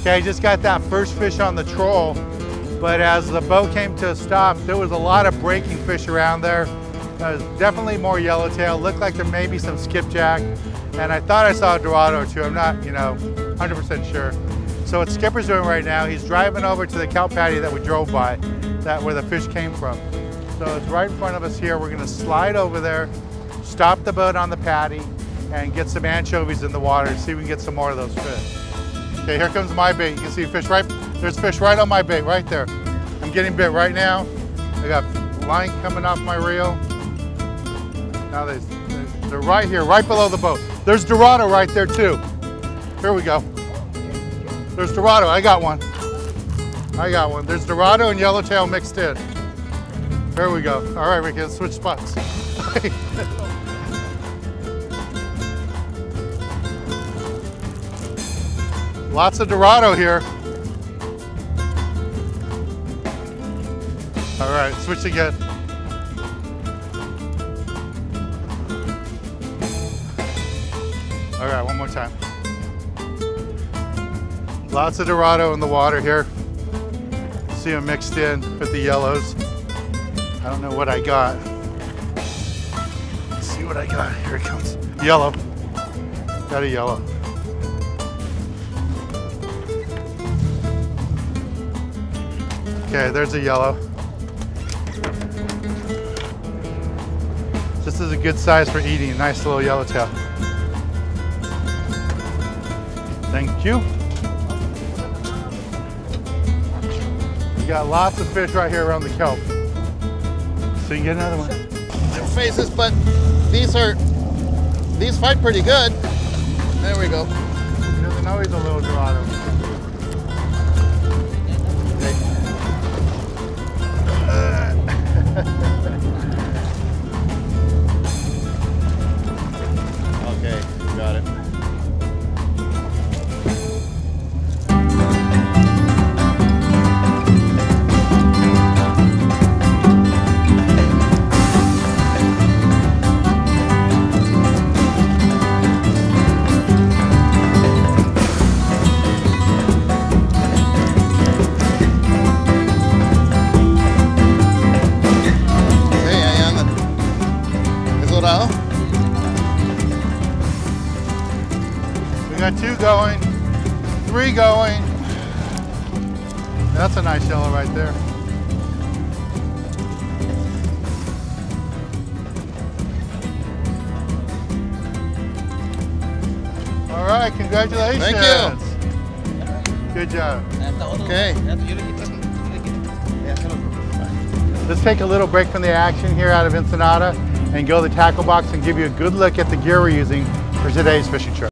Okay, I just got that first fish on the troll, but as the boat came to a stop, there was a lot of breaking fish around there. Uh, definitely more yellowtail, looked like there may be some skipjack, and I thought I saw a Dorado or two. I'm not, you know, 100% sure. So what Skipper's doing right now, he's driving over to the kelp paddy that we drove by, that where the fish came from. So it's right in front of us here. We're gonna slide over there, stop the boat on the paddy, and get some anchovies in the water see if we can get some more of those fish. Okay, here comes my bait. You can see fish right, there's fish right on my bait, right there. I'm getting bit right now. I got line coming off my reel. Now they, they're right here, right below the boat. There's Dorado right there too. Here we go. There's Dorado, I got one. I got one. There's Dorado and Yellowtail mixed in. There we go. All right, we can switch spots. Lots of Dorado here. All right, switch again. All right, one more time. Lots of Dorado in the water here. See them mixed in with the yellows. I don't know what I got. Let's see what I got. Here it comes. Yellow. Got a yellow. Okay, there's a yellow. This is a good size for eating. Nice little yellowtail. Thank you. We got lots of fish right here around the kelp. So you can get another one. Their faces, but these are, these fight pretty good. There we go. He doesn't know he's a little. ¿Es dorado? We got two going, three going. That's a nice yellow right there. All right, congratulations. Thank you. Good job. Okay. Let's take a little break from the action here out of Ensenada and go to the tackle box and give you a good look at the gear we're using for today's fishing trip.